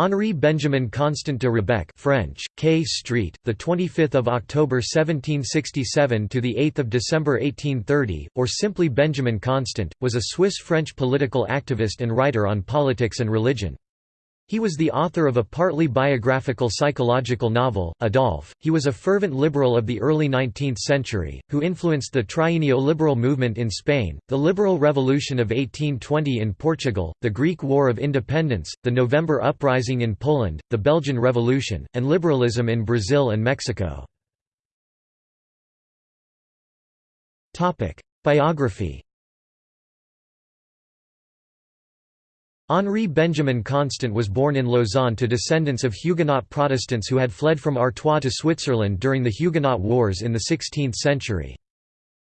Henri Benjamin Constant de Rebecque French, K Street, the 25th of October 1767 to the 8th of December 1830, or simply Benjamin Constant, was a Swiss-French political activist and writer on politics and religion. He was the author of a partly biographical psychological novel, Adolphe. He was a fervent liberal of the early 19th century, who influenced the Trienio Liberal movement in Spain, the Liberal Revolution of 1820 in Portugal, the Greek War of Independence, the November Uprising in Poland, the Belgian Revolution, and liberalism in Brazil and Mexico. Biography Henri Benjamin Constant was born in Lausanne to descendants of Huguenot Protestants who had fled from Artois to Switzerland during the Huguenot Wars in the 16th century.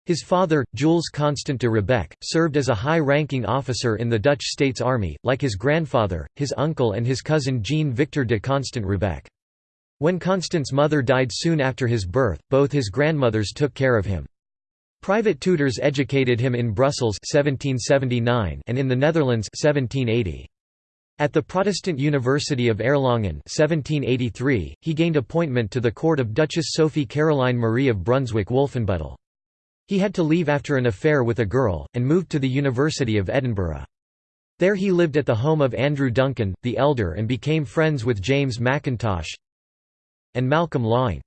His father, Jules Constant de Rebecque, served as a high-ranking officer in the Dutch States Army, like his grandfather, his uncle and his cousin Jean-Victor de Constant Rebecque. When Constant's mother died soon after his birth, both his grandmothers took care of him. Private tutors educated him in Brussels 1779 and in the Netherlands 1780. At the Protestant University of Erlangen 1783, he gained appointment to the court of Duchess Sophie Caroline Marie of Brunswick-Wolfenbüttel. He had to leave after an affair with a girl, and moved to the University of Edinburgh. There he lived at the home of Andrew Duncan, the elder and became friends with James Mackintosh and Malcolm Laing.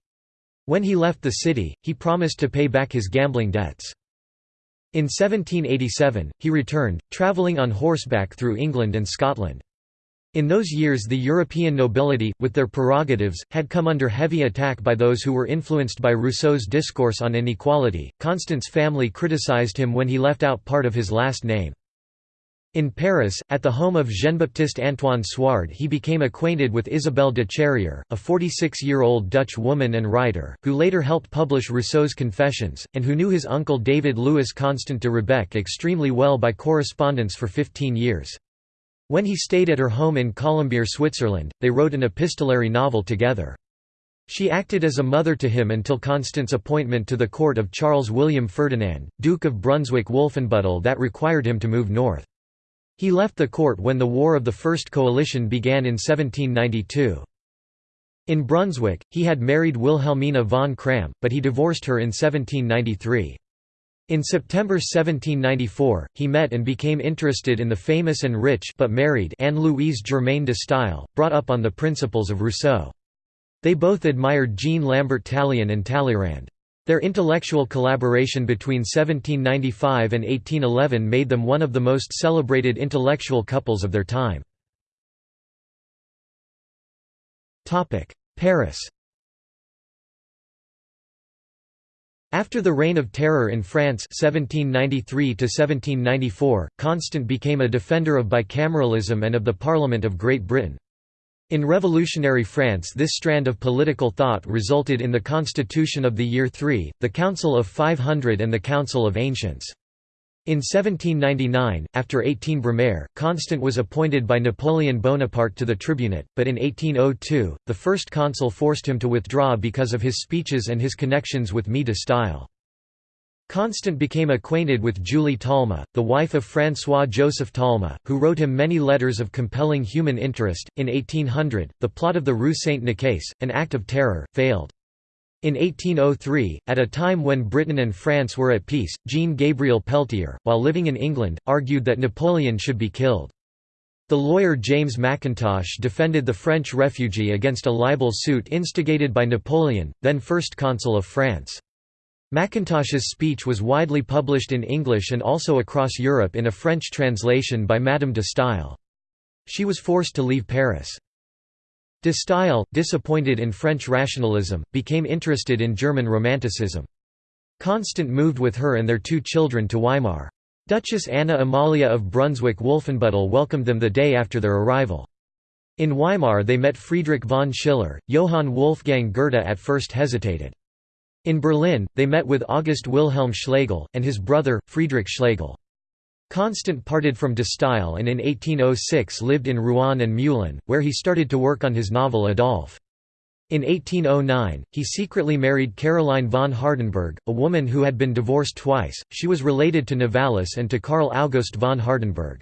When he left the city, he promised to pay back his gambling debts. In 1787, he returned, travelling on horseback through England and Scotland. In those years the European nobility, with their prerogatives, had come under heavy attack by those who were influenced by Rousseau's discourse on inequality. Constant's family criticized him when he left out part of his last name. In Paris, at the home of Jean-Baptiste Antoine Suard he became acquainted with Isabelle de Charrière, a 46-year-old Dutch woman and writer, who later helped publish Rousseau's Confessions, and who knew his uncle David Louis Constant de Rebecque extremely well by correspondence for 15 years. When he stayed at her home in Colombier, Switzerland, they wrote an epistolary novel together. She acted as a mother to him until Constant's appointment to the court of Charles William Ferdinand, Duke of Brunswick-Wolfenbüttel that required him to move north. He left the court when the War of the First Coalition began in 1792. In Brunswick, he had married Wilhelmina von Cramm, but he divorced her in 1793. In September 1794, he met and became interested in the famous and rich but married Anne-Louise Germaine de Staël, brought up on the principles of Rousseau. They both admired Jean Lambert Tallien and Talleyrand. Their intellectual collaboration between 1795 and 1811 made them one of the most celebrated intellectual couples of their time. Paris After the Reign of Terror in France 1793 Constant became a defender of bicameralism and of the Parliament of Great Britain. In revolutionary France this strand of political thought resulted in the Constitution of the Year III, the Council of 500 and the Council of Ancients. In 1799, after 18 Brumaire, Constant was appointed by Napoleon Bonaparte to the tribunate, but in 1802, the first consul forced him to withdraw because of his speeches and his connections with de Staël. Constant became acquainted with Julie Talma, the wife of François-Joseph Talma, who wrote him many letters of compelling human interest. In 1800, the plot of the Rue Saint-Nicaise, an act of terror, failed. In 1803, at a time when Britain and France were at peace, Jean-Gabriel Peltier, while living in England, argued that Napoleon should be killed. The lawyer James Mackintosh defended the French refugee against a libel suit instigated by Napoleon, then First Consul of France. Mackintosh's speech was widely published in English and also across Europe in a French translation by Madame de Staël. She was forced to leave Paris. De Staël, disappointed in French rationalism, became interested in German Romanticism. Constant moved with her and their two children to Weimar. Duchess Anna Amalia of Brunswick-Wolfenbüttel welcomed them the day after their arrival. In Weimar they met Friedrich von Schiller. Johann Wolfgang Goethe at first hesitated. In Berlin, they met with August Wilhelm Schlegel, and his brother, Friedrich Schlegel. Constant parted from de Staël and in 1806 lived in Rouen and Meulan, where he started to work on his novel Adolphe. In 1809, he secretly married Caroline von Hardenberg, a woman who had been divorced twice. She was related to Novalis and to Karl August von Hardenberg.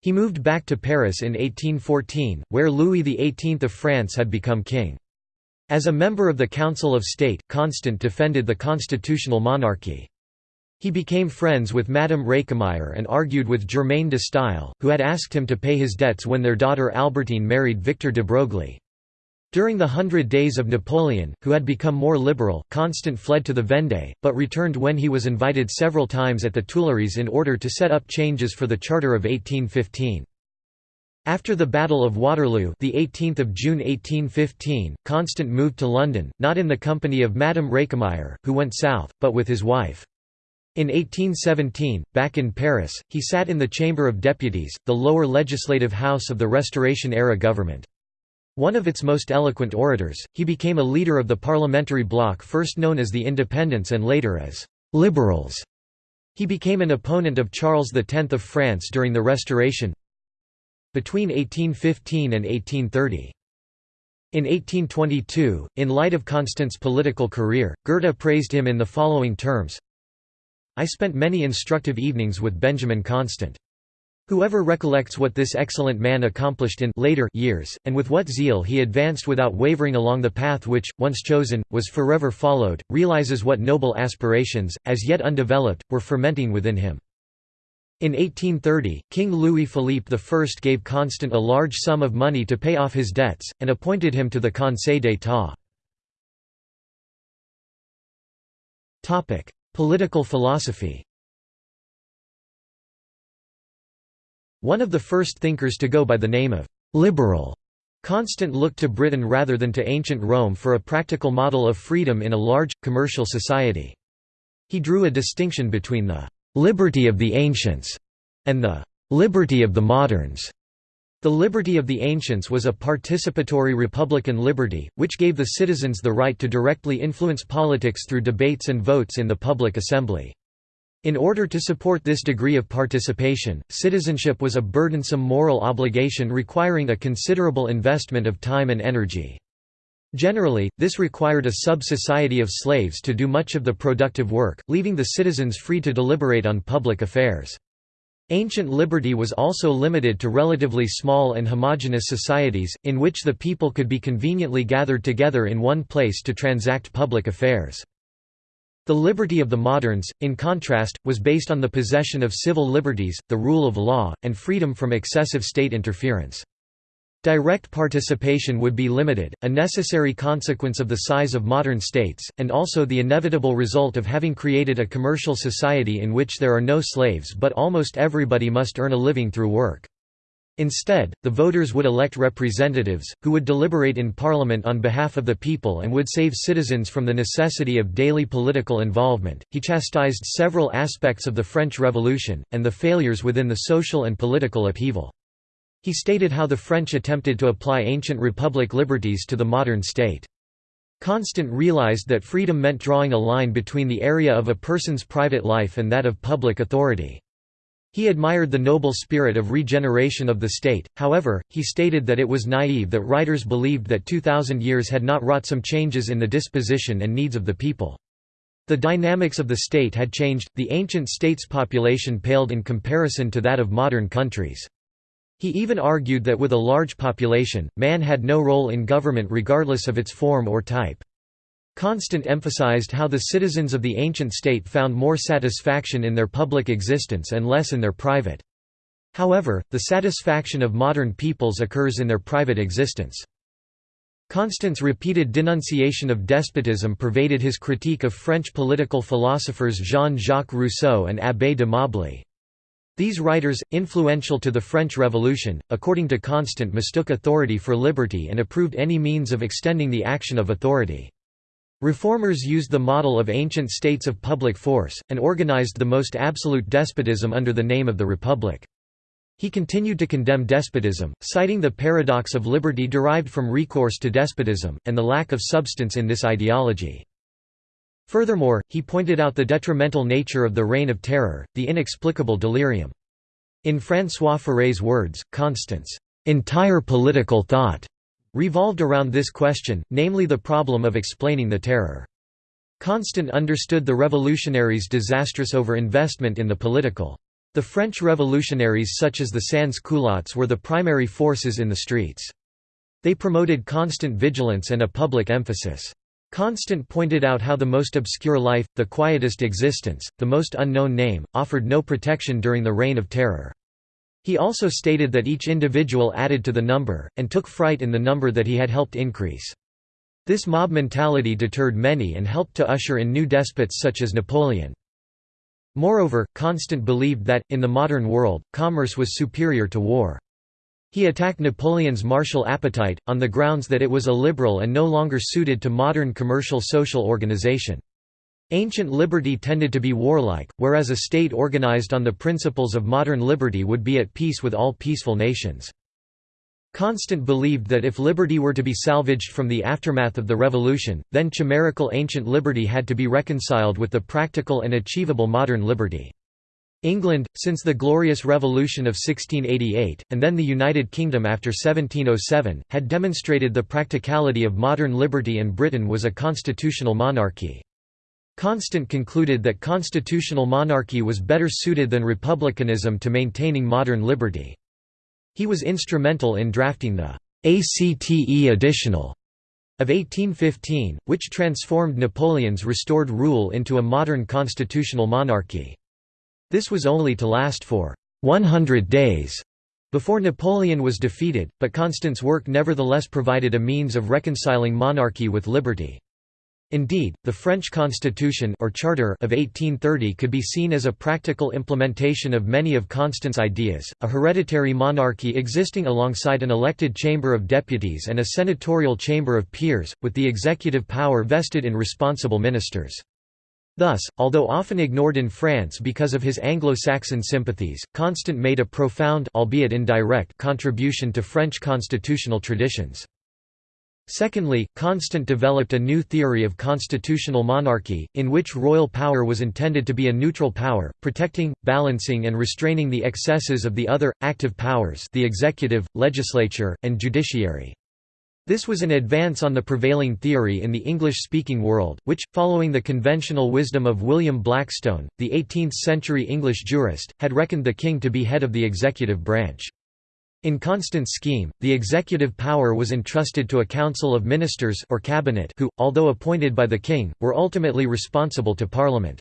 He moved back to Paris in 1814, where Louis XVIII of France had become king. As a member of the Council of State, Constant defended the constitutional monarchy. He became friends with Madame Récamier and argued with Germaine de Staël, who had asked him to pay his debts when their daughter Albertine married Victor de Broglie. During the Hundred Days of Napoleon, who had become more liberal, Constant fled to the Vendée, but returned when he was invited several times at the Tuileries in order to set up changes for the Charter of 1815. After the Battle of Waterloo the 18th of June 1815, Constant moved to London, not in the company of Madame Récamier, who went south, but with his wife. In 1817, back in Paris, he sat in the Chamber of Deputies, the lower legislative house of the Restoration-era government. One of its most eloquent orators, he became a leader of the parliamentary bloc first known as the Independents and later as «liberals». He became an opponent of Charles X of France during the Restoration between 1815 and 1830. In 1822, in light of Constant's political career, Goethe praised him in the following terms I spent many instructive evenings with Benjamin Constant. Whoever recollects what this excellent man accomplished in later years, and with what zeal he advanced without wavering along the path which, once chosen, was forever followed, realizes what noble aspirations, as yet undeveloped, were fermenting within him. In 1830, King Louis-Philippe I gave Constant a large sum of money to pay off his debts, and appointed him to the Conseil d'État. Political philosophy One of the first thinkers to go by the name of «liberal», Constant looked to Britain rather than to ancient Rome for a practical model of freedom in a large, commercial society. He drew a distinction between the «liberty of the ancients» and the «liberty of the moderns». The liberty of the ancients was a participatory republican liberty, which gave the citizens the right to directly influence politics through debates and votes in the public assembly. In order to support this degree of participation, citizenship was a burdensome moral obligation requiring a considerable investment of time and energy. Generally, this required a sub-society of slaves to do much of the productive work, leaving the citizens free to deliberate on public affairs. Ancient liberty was also limited to relatively small and homogeneous societies, in which the people could be conveniently gathered together in one place to transact public affairs. The liberty of the moderns, in contrast, was based on the possession of civil liberties, the rule of law, and freedom from excessive state interference. Direct participation would be limited, a necessary consequence of the size of modern states, and also the inevitable result of having created a commercial society in which there are no slaves but almost everybody must earn a living through work. Instead, the voters would elect representatives, who would deliberate in parliament on behalf of the people and would save citizens from the necessity of daily political involvement. He chastised several aspects of the French Revolution, and the failures within the social and political upheaval. He stated how the French attempted to apply ancient republic liberties to the modern state. Constant realized that freedom meant drawing a line between the area of a person's private life and that of public authority. He admired the noble spirit of regeneration of the state, however, he stated that it was naive that writers believed that 2,000 years had not wrought some changes in the disposition and needs of the people. The dynamics of the state had changed, the ancient state's population paled in comparison to that of modern countries. He even argued that with a large population, man had no role in government regardless of its form or type. Constant emphasized how the citizens of the ancient state found more satisfaction in their public existence and less in their private. However, the satisfaction of modern peoples occurs in their private existence. Constant's repeated denunciation of despotism pervaded his critique of French political philosophers Jean-Jacques Rousseau and Abbé de Mably. These writers, influential to the French Revolution, according to Constant mistook authority for liberty and approved any means of extending the action of authority. Reformers used the model of ancient states of public force, and organized the most absolute despotism under the name of the Republic. He continued to condemn despotism, citing the paradox of liberty derived from recourse to despotism, and the lack of substance in this ideology. Furthermore, he pointed out the detrimental nature of the Reign of Terror, the inexplicable delirium. In François Furet's words, Constant's entire political thought revolved around this question, namely the problem of explaining the terror. Constant understood the revolutionaries' disastrous over-investment in the political The French revolutionaries such as the sans-culottes were the primary forces in the streets. They promoted constant vigilance and a public emphasis. Constant pointed out how the most obscure life, the quietest existence, the most unknown name, offered no protection during the Reign of Terror. He also stated that each individual added to the number, and took fright in the number that he had helped increase. This mob mentality deterred many and helped to usher in new despots such as Napoleon. Moreover, Constant believed that, in the modern world, commerce was superior to war. He attacked Napoleon's martial appetite, on the grounds that it was illiberal and no longer suited to modern commercial social organization. Ancient liberty tended to be warlike, whereas a state organized on the principles of modern liberty would be at peace with all peaceful nations. Constant believed that if liberty were to be salvaged from the aftermath of the revolution, then chimerical ancient liberty had to be reconciled with the practical and achievable modern liberty. England, since the Glorious Revolution of 1688, and then the United Kingdom after 1707, had demonstrated the practicality of modern liberty and Britain was a constitutional monarchy. Constant concluded that constitutional monarchy was better suited than republicanism to maintaining modern liberty. He was instrumental in drafting the Acte additionnel of 1815, which transformed Napoleon's restored rule into a modern constitutional monarchy. This was only to last for 100 days before Napoleon was defeated, but Constant's work nevertheless provided a means of reconciling monarchy with liberty. Indeed, the French Constitution or Charter of 1830 could be seen as a practical implementation of many of Constant's ideas, a hereditary monarchy existing alongside an elected Chamber of Deputies and a senatorial Chamber of Peers, with the executive power vested in responsible ministers. Thus, although often ignored in France because of his Anglo-Saxon sympathies, Constant made a profound albeit indirect contribution to French constitutional traditions. Secondly, Constant developed a new theory of constitutional monarchy, in which royal power was intended to be a neutral power, protecting, balancing and restraining the excesses of the other, active powers the executive, legislature, and judiciary. This was an advance on the prevailing theory in the English-speaking world, which, following the conventional wisdom of William Blackstone, the 18th-century English jurist, had reckoned the king to be head of the executive branch. In Constant's scheme, the executive power was entrusted to a council of ministers or cabinet who, although appointed by the king, were ultimately responsible to parliament.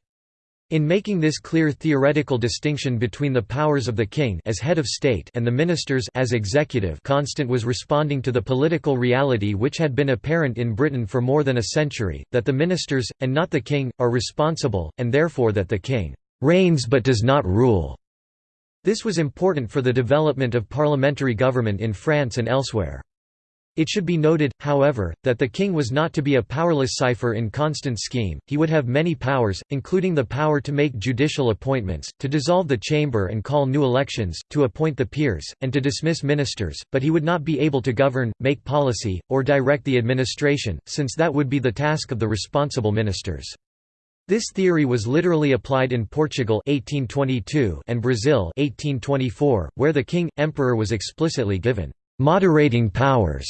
In making this clear theoretical distinction between the powers of the king as head of state and the ministers as executive Constant was responding to the political reality which had been apparent in Britain for more than a century, that the ministers, and not the king, are responsible, and therefore that the king «reigns but does not rule». This was important for the development of parliamentary government in France and elsewhere. It should be noted, however, that the king was not to be a powerless cipher in Constant's scheme, he would have many powers, including the power to make judicial appointments, to dissolve the chamber and call new elections, to appoint the peers, and to dismiss ministers, but he would not be able to govern, make policy, or direct the administration, since that would be the task of the responsible ministers. This theory was literally applied in Portugal 1822 and Brazil 1824, where the king, emperor was explicitly given moderating powers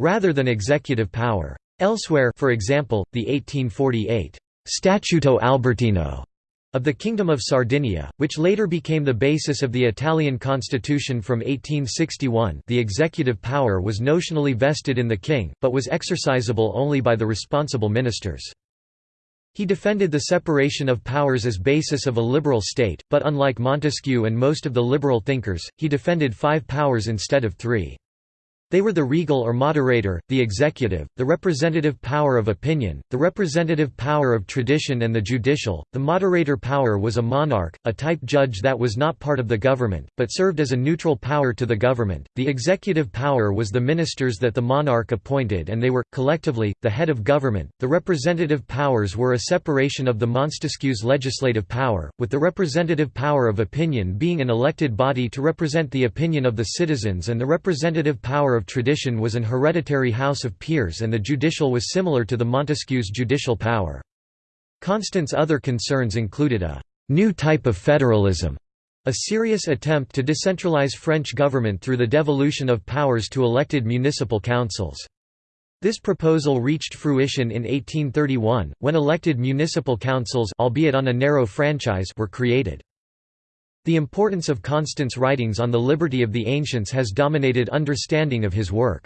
rather than executive power. Elsewhere for example, the 1848 «Statuto Albertino» of the Kingdom of Sardinia, which later became the basis of the Italian constitution from 1861 the executive power was notionally vested in the king, but was exercisable only by the responsible ministers. He defended the separation of powers as basis of a liberal state, but unlike Montesquieu and most of the liberal thinkers, he defended five powers instead of three. They were the regal or moderator, the executive, the representative power of opinion, the representative power of tradition and the judicial. The moderator power was a monarch, a type judge that was not part of the government, but served as a neutral power to the government. The executive power was the ministers that the monarch appointed and they were, collectively, the head of government. The representative powers were a separation of the Montesquieu's legislative power, with the representative power of opinion being an elected body to represent the opinion of the citizens and the representative power of tradition was an hereditary house of peers and the judicial was similar to the Montesquieu's judicial power. Constant's other concerns included a «new type of federalism», a serious attempt to decentralize French government through the devolution of powers to elected municipal councils. This proposal reached fruition in 1831, when elected municipal councils albeit on a narrow franchise were created. The importance of Constant's writings on the liberty of the ancients has dominated understanding of his work.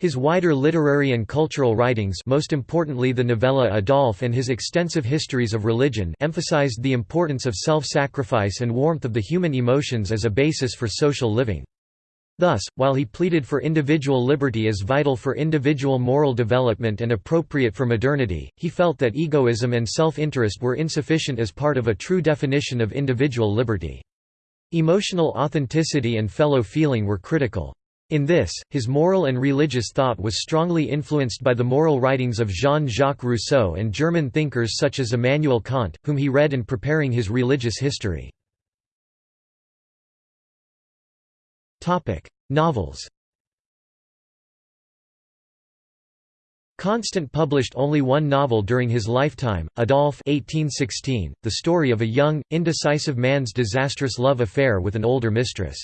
His wider literary and cultural writings most importantly the novella Adolphe and his extensive histories of religion emphasized the importance of self-sacrifice and warmth of the human emotions as a basis for social living. Thus, while he pleaded for individual liberty as vital for individual moral development and appropriate for modernity, he felt that egoism and self-interest were insufficient as part of a true definition of individual liberty. Emotional authenticity and fellow feeling were critical. In this, his moral and religious thought was strongly influenced by the moral writings of Jean-Jacques Rousseau and German thinkers such as Immanuel Kant, whom he read in preparing his religious history. Novels Constant published only one novel during his lifetime, Adolphe 1816, the story of a young, indecisive man's disastrous love affair with an older mistress.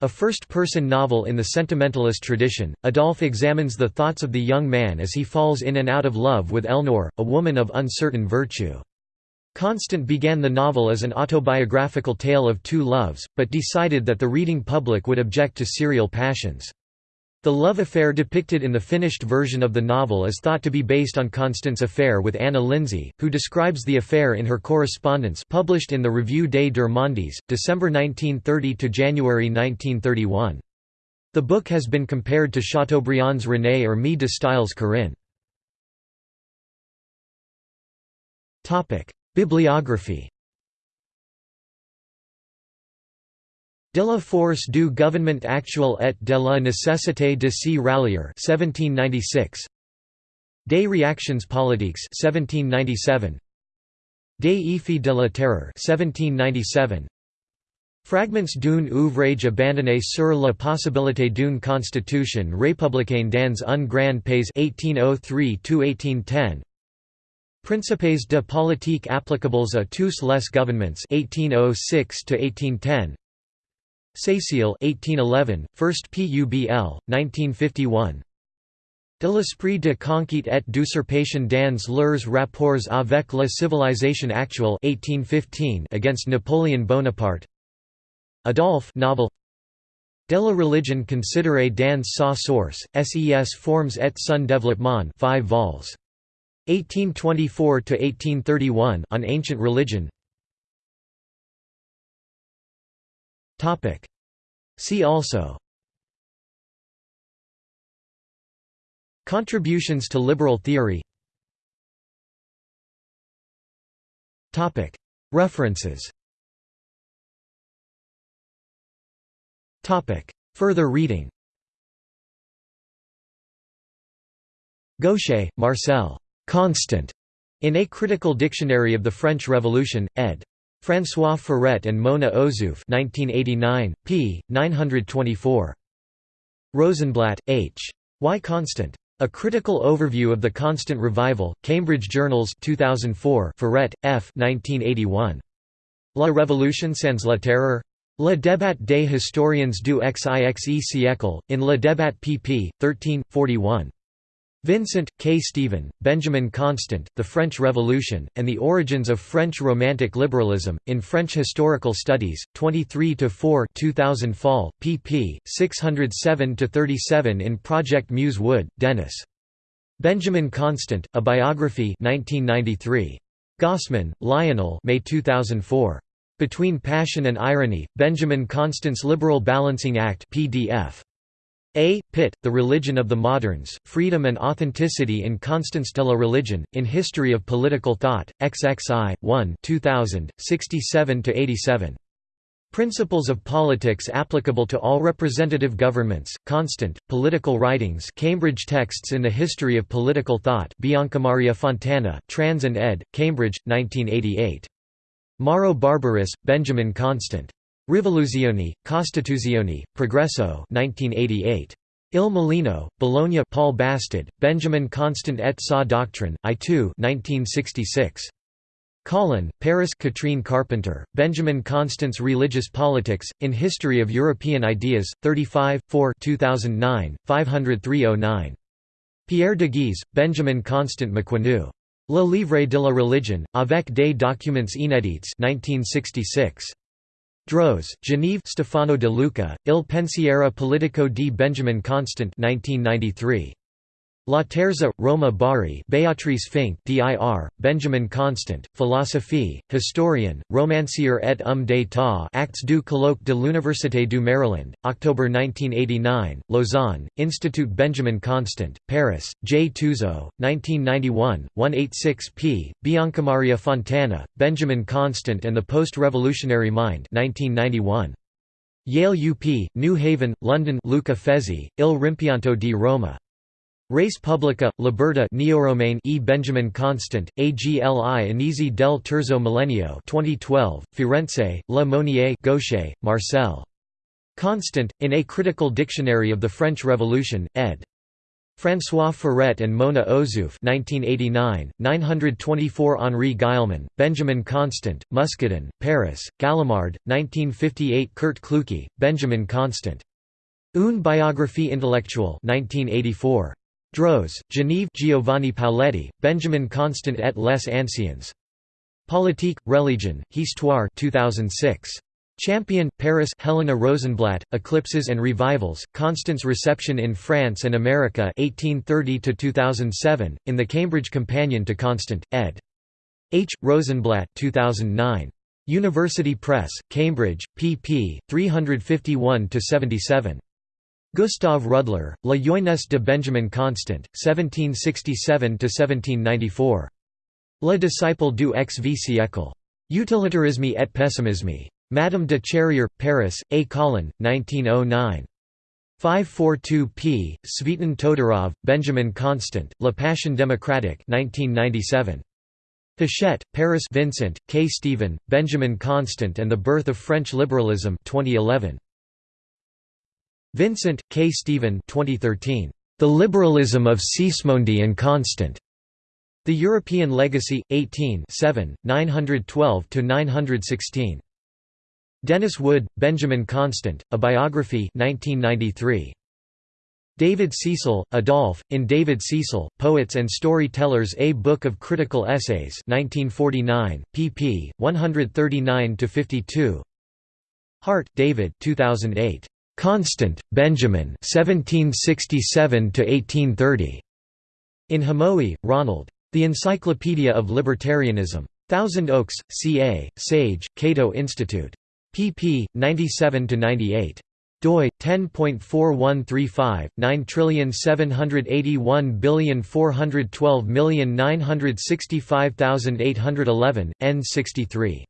A first-person novel in the sentimentalist tradition, Adolphe examines the thoughts of the young man as he falls in and out of love with Ellénore, a woman of uncertain virtue. Constant began the novel as an autobiographical tale of two loves, but decided that the reading public would object to serial passions. The love affair depicted in the finished version of the novel is thought to be based on Constant's affair with Anna Lindsay, who describes the affair in her correspondence published in the Revue des Deux Mondes, December 1930 to January 1931. The book has been compared to Chateaubriand's René or Mie de Staël's Corinne. Bibliography De la force du gouvernement actuel et de la nécessité de s'y rallier 1796. Des réactions politiques 1797. Des effets de la terreur 1797. Fragments d'un ouvrage abandonné sur la possibilité d'une constitution républicaine dans un grand pays 1803–1810 Principes de politique applicables à tous les gouvernements 1806 1810 Cécile 1811, First PUBL, 1951 De l'esprit de conquête et d'usurpation dans leurs rapports avec la civilisation actuelle 1815 against Napoleon Bonaparte. Adolphe novel. De la religion considérée dans sa source, ses formes et son développement 5 vols. 1824–1831 on ancient religion Topic. See also Contributions to liberal theory Topic. References Topic. Further reading Gauchet, Marcel. Constant. In A Critical Dictionary of the French Revolution, ed. François Furet and Mona Ozouf 1989, p. 924. Rosenblatt, H. Why Constant? A Critical Overview of the Constant Revival, Cambridge Journals 2004 Furet, F. 1981. La Révolution sans la terreur? Le débat des historiens du XIXe siècle, in Le débat pp. 13, 41. Vincent, K. Stephen, Benjamin Constant, The French Revolution, and the Origins of French Romantic Liberalism, in French Historical Studies, 23–4 2000 Fall, pp. 607–37 in Project Muse Wood, Dennis. Benjamin Constant, A Biography 1993. Gossman, Lionel May 2004. Between Passion and Irony, Benjamin Constant's Liberal Balancing Act PDF. A. Pitt, The Religion of the Moderns, Freedom and Authenticity in Constance de la Religion, in History of Political Thought, XXI, 1 2000, 67–87. Principles of Politics Applicable to All Representative Governments, Constant, Political Writings Cambridge Texts in the History of Political Thought Biancamaria Fontana, Trans and ed., Cambridge, 1988. Mauro Barberis, Benjamin Constant. Rivoluzioni, Costituzioni, Progresso 1988. Il Mulino, Bologna Paul Bastid, Benjamin Constant et sa doctrine, I2 1966. Collin, Paris Catherine Carpenter, Benjamin Constant's Religious Politics, in History of European Ideas, 35, 4 2009, 50309. Pierre de Guise, Benjamin Constant méconnu. Le Livre de la Religion, avec des documents inédits 1966. Droz, Geneve Stefano de Luca, Il pensiero politico di Benjamin Constant 1993. Laterza, Roma Bari Beatrice Fink dir, Benjamin Constant, Philosophie, Historien, Romancier et homme d'état Actes du colloque de l'Université du Maryland, October 1989, Lausanne, Institut Benjamin Constant, Paris, J. Touzot, 1991, 186 p. Biancamaria Fontana, Benjamin Constant and the Post-Revolutionary Mind 1991. Yale UP, New Haven, London Luca Fezzi, Il Rimpianto di Roma. Res Publica, Liberta Neoromaine E. Benjamin Constant, AGLI Anisi del Terzo Millennio 2012, Firenze, Le Monnier Gauchet, Marcel. Constant, in A Critical Dictionary of the French Revolution, ed. François Furet and Mona Ozouf 1989, 924 Henri Guillemin, Benjamin Constant, Muscadin, Paris, Gallimard, 1958 Kurt Kloocke, Benjamin Constant. Une biographie intellectuelle 1984. Droz, Genève Giovanni Paoletti, Benjamin Constant et les Anciens. Politique, Religion, Histoire 2006. Champion, Paris Helena Rosenblatt, Eclipses and Revivals, Constant's Reception in France and America 1830–2007, in the Cambridge Companion to Constant, ed. H. Rosenblatt 2009. University Press, Cambridge, pp. 351–77. Gustave Rudler, La Jeunesse de Benjamin Constant, 1767–1794. Le disciple du XV siècle. Utilitarisme et pessimisme. Madame de Charrière, Paris, A. Collin, 1909. 542 p. Tzvetan Todorov, Benjamin Constant, La Passion démocratique 1997. Hachette, Paris Vincent, K. Stephen, Benjamin Constant and the Birth of French Liberalism 2011. Vincent, K. Stephen 2013. The Liberalism of Sismondi and Constant. The European Legacy, 18 912–916. Dennis Wood, Benjamin Constant, A Biography 1993. David Cecil, Adolphe, in David Cecil, Poets and Storytellers A Book of Critical Essays 1949, pp. 139–52 Hart, David 2008. Constant, Benjamin 1767 In Hamowy, Ronald. The Encyclopedia of Libertarianism. Thousand Oaks, CA, Sage, Cato Institute. pp. 97–98 doi 10.4135 9781412965811 n63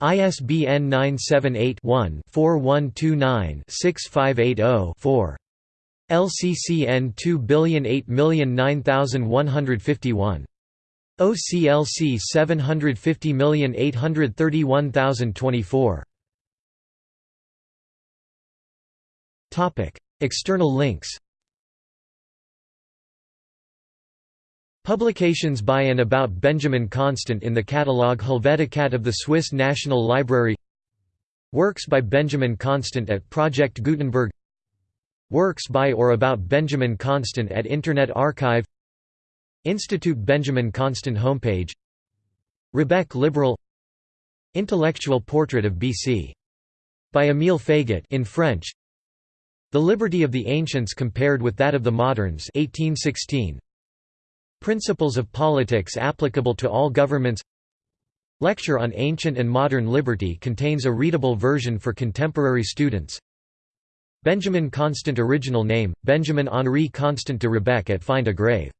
ISBN 978-1-4129-6580-4. LCCN 2008009151. OCLC 750831024. Topic: External links. Publications by and about Benjamin Constant in the catalogue Helveticat of the Swiss National Library. Works by Benjamin Constant at Project Gutenberg. Works by or about Benjamin Constant at Internet Archive. Institute Benjamin Constant homepage. Rebec Liberal. Intellectual Portrait of B.C. by Émile Faguet in French. The Liberty of the Ancients compared with that of the Moderns 1816 Principles of Politics applicable to all governments Lecture on Ancient and Modern Liberty contains a readable version for contemporary students. Benjamin Constant Original name, Benjamin Henri Constant de Rebecque at Find a Grave